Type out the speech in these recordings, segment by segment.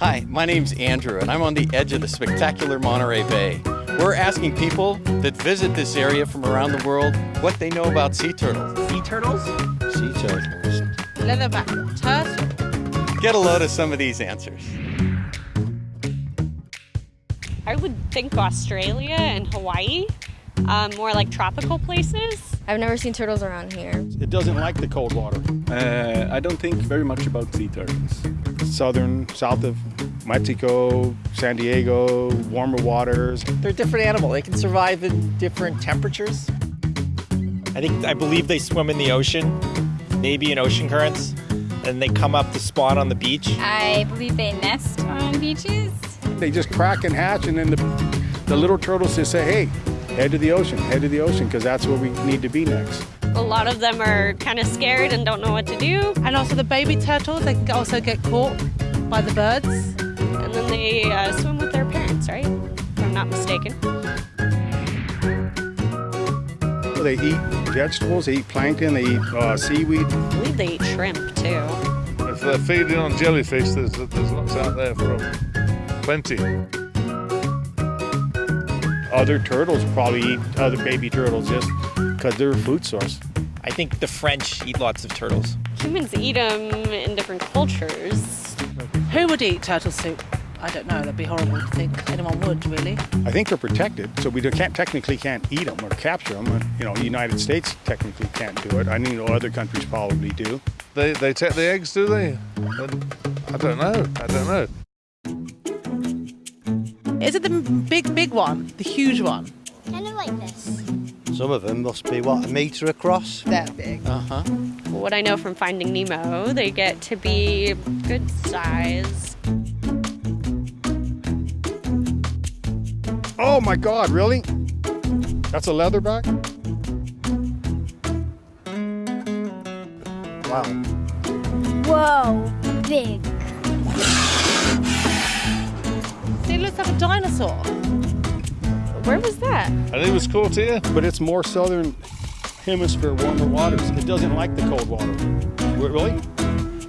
Hi, my name's Andrew, and I'm on the edge of the spectacular Monterey Bay. We're asking people that visit this area from around the world what they know about sea turtles. Sea turtles? Sea turtles. Leatherback turtle. Get a load of some of these answers. I would think Australia and Hawaii, um, more like tropical places. I've never seen turtles around here. It doesn't like the cold water. Uh, I don't think very much about sea turtles. Southern, south of Mexico, San Diego, warmer waters. They're a different animal. They can survive in different temperatures. I think I believe they swim in the ocean, maybe in ocean currents, and they come up to spawn on the beach. I believe they nest on beaches. They just crack and hatch, and then the, the little turtles just say, hey, head to the ocean, head to the ocean, because that's where we need to be next. A lot of them are kind of scared and don't know what to do, And also the baby turtles, they can also get caught by the birds. and then they uh, swim with their parents, right? If I'm not mistaken. So they eat vegetables, they eat plankton, they eat uh, seaweed. I believe they eat shrimp too. If they're feeding on jellyfish, there's, there's lots out there for them. Plenty. Other turtles probably eat other baby turtles just because they're a food source. I think the French eat lots of turtles. Humans eat them in different cultures. Who would eat turtle soup? I don't know. That'd be horrible to think anyone would, really. I think they're protected, so we can't technically can't eat them or capture them. You know, the United States technically can't do it. I know other countries probably do. They, they take the eggs, do they? I don't know. I don't know. Is it the big, big one? The huge one? Kind of like this. Some of them must be, what, a metre across? That big. Uh huh. What I know from Finding Nemo, they get to be good size. Oh my God, really? That's a leatherback? Wow. Whoa, big. See, it looks like a dinosaur. Where was that? I think it was caught here. But it's more southern hemisphere, warmer waters. It doesn't like the cold water. Really?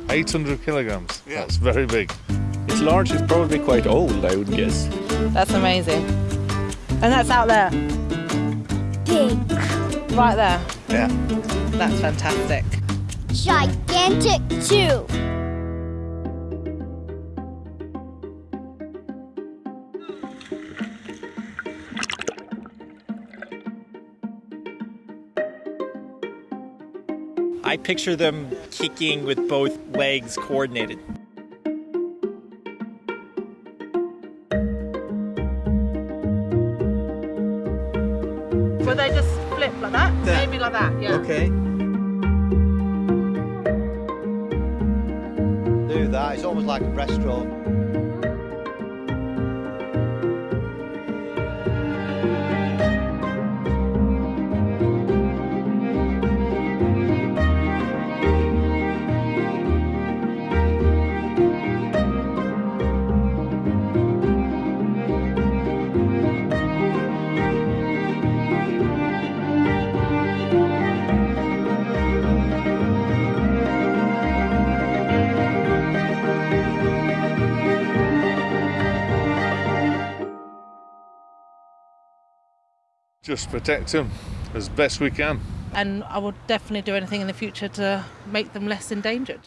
800 kilograms. Yeah. That's very big. It's large, it's probably quite old, I would guess. That's amazing. And that's out there, Big. right there. Yeah. That's fantastic. Gigantic too. I picture them kicking with both legs coordinated. Will they just flip like that? Maybe like that, yeah. Okay. Do that, it's almost like a breaststroke. Just protect them as best we can. And I will definitely do anything in the future to make them less endangered.